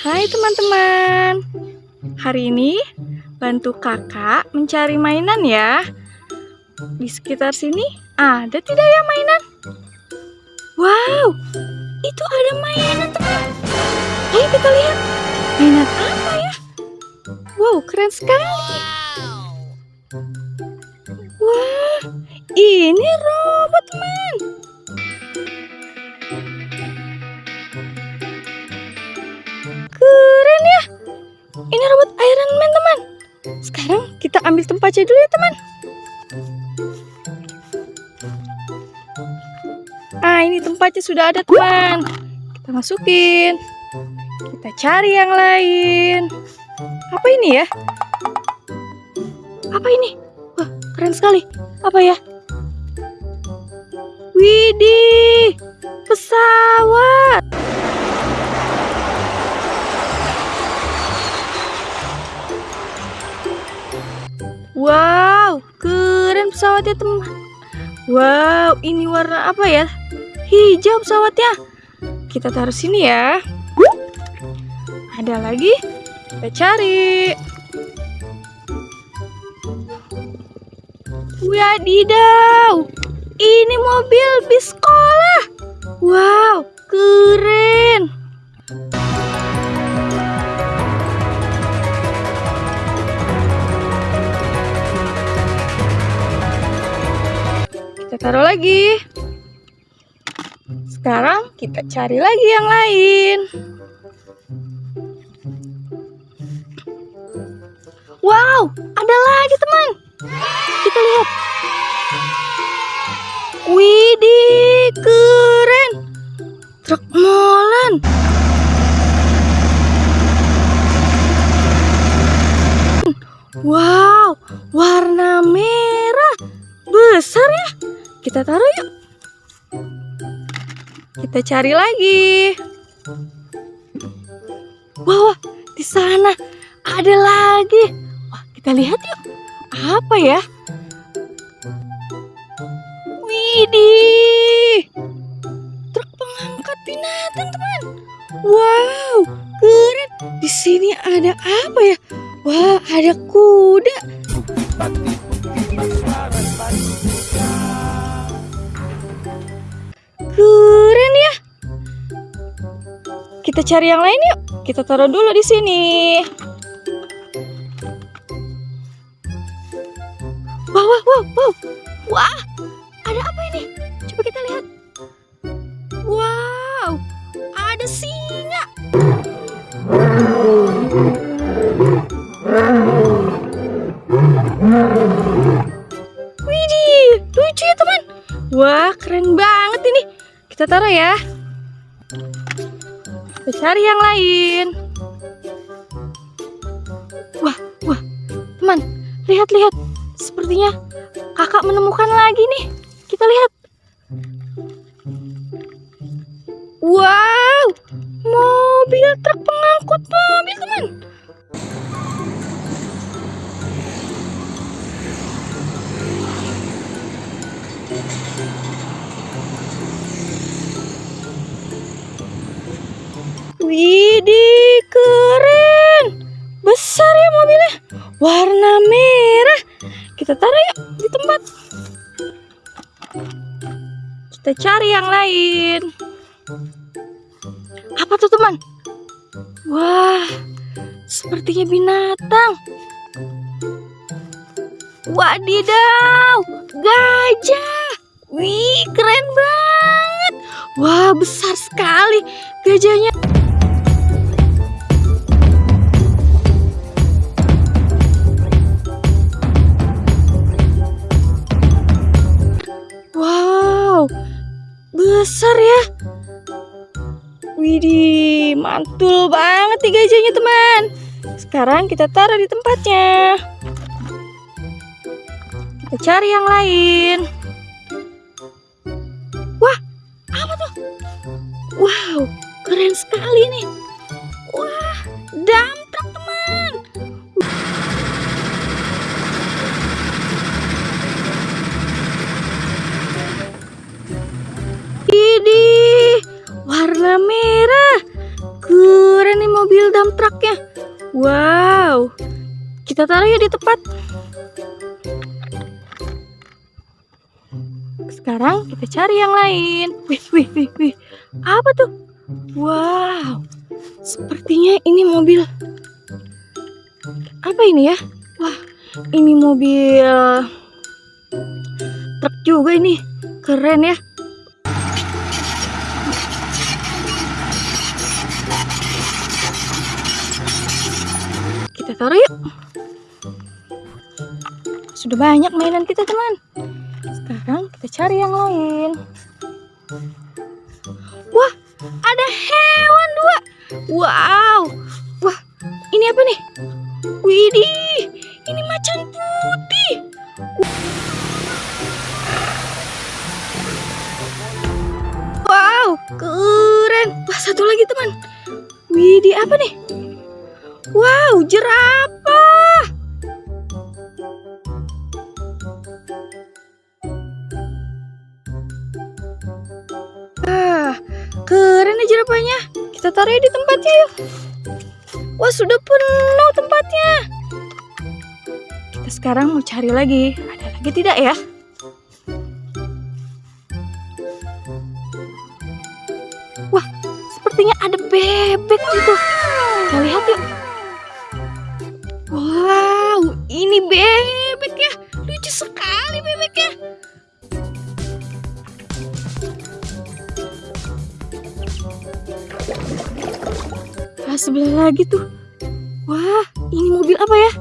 Hai teman-teman. Hari ini bantu kakak mencari mainan ya. Di sekitar sini ada tidak ya mainan? Wow, itu ada mainan teman. Ayo kita lihat. Mainan apa ya? Wow, keren sekali. Wah, ini robot teman Ini robot Iron Man, teman. Sekarang kita ambil tempatnya dulu ya, teman. Ah, ini tempatnya sudah ada, teman. Kita masukin. Kita cari yang lain. Apa ini ya? Apa ini? Wah, keren sekali. Apa ya? Widih, pesawat. Wow, keren pesawatnya teman. Wow, ini warna apa ya? Hijau pesawatnya. Kita taruh sini ya. Ada lagi? Kita cari. Wadidaw, ini mobil bis sekolah. Wow, keren. Taruh lagi. Sekarang kita cari lagi yang lain. Wow, ada lagi teman. Kita lihat. Widih, keren. Truk molen. Wow, warna merah. Besar ya. Kita taruh yuk. Kita cari lagi. Wah, wah, di sana ada lagi. Wah, kita lihat yuk. Apa ya? Widih. Truk pengangkat binatang, teman. Wow, keren. Di sini ada apa ya? Wah, ada kuda. Keren ya. Kita cari yang lain yuk. Kita taruh dulu di sini. Wow, wow, wow, wow. Wah, ada apa Kita taruh ya. Kita cari yang lain. Wah, wah, teman, lihat-lihat. Sepertinya kakak menemukan lagi nih. Kita lihat. Wow, mobil truk pengangkut mobil teman. Widih, keren. Besar ya mobilnya. Warna merah. Kita taruh yuk di tempat. Kita cari yang lain. Apa tuh teman? Wah, sepertinya binatang. Wadidaw, gajah. Wih, keren banget. Wah, besar sekali gajahnya. Besar ya. Widih, mantul banget nih gajahnya teman. Sekarang kita taruh di tempatnya. Kita cari yang lain. Wah, apa tuh? Wow, keren sekali nih. Wah, truck teman. Warna merah. Keren nih mobil dump trucknya. Wow. Kita taruh ya di tempat. Sekarang kita cari yang lain. Wih, wih, wih, wih. Apa tuh? Wow. Sepertinya ini mobil. Apa ini ya? Wah, ini mobil truk juga ini. Keren ya. Kita taruh yuk. Sudah banyak mainan kita, teman. Sekarang kita cari yang lain. Wah, ada hewan dua. Wow. Wah, ini apa nih? Widih, ini macan putih. Wow, keren. Wah, satu lagi teman. Widih, apa nih? Wow, jerapah. Ah, keren nih jerapahnya. Kita taruh di tempatnya yuk. Wah, sudah penuh tempatnya. Kita sekarang mau cari lagi. Ada lagi tidak ya? Wah, sepertinya ada bebek gitu. Kita lihat yuk. Wow, ini bebek ya. Lucu sekali bebeknya. Ah, sebelah lagi tuh. Wah, ini mobil apa ya?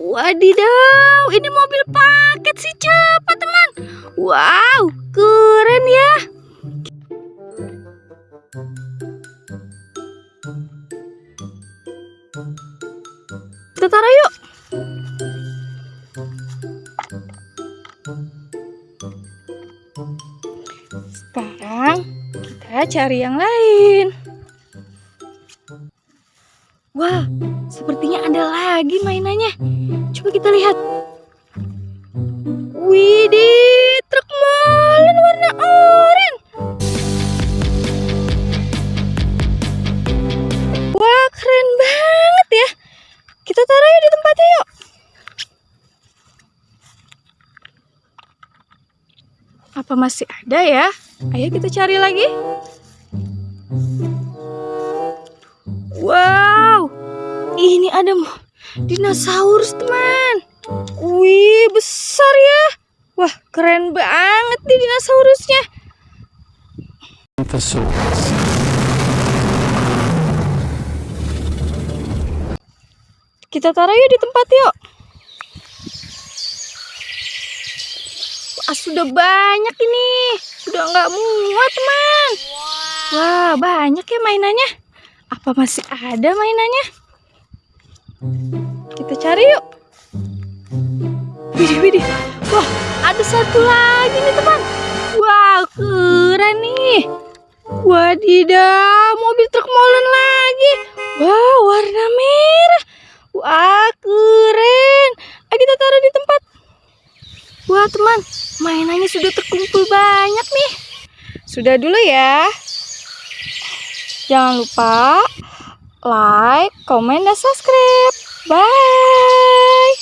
Wadidaw, ini mobil paket sih cepat teman. Wow, keren ya. Kita taruh yuk. Sekarang kita cari yang lain. Wah, sepertinya ada lagi mainannya. Coba kita lihat. Widih, truk molen warna oranye. Masih ada ya? Ayo kita cari lagi. Wow, ini ada dinosaurus teman. Wih, besar ya. Wah, keren banget nih dinosaurusnya. Kita taruh yuk di tempat yuk. Wah, sudah banyak ini. Sudah nggak muat, teman. Wah, banyak ya mainannya. Apa masih ada mainannya? Kita cari yuk. Widih, widih. Wah, ada satu lagi nih, teman. Wah, keren nih. Wadidaw, mobil truk molen lagi. Wah, warna merah. Wah, keren. Ayo kita taruh di tempat. Wah, teman, mainannya sudah terkumpul banyak nih. Sudah dulu ya. Jangan lupa like, komen, dan subscribe. Bye.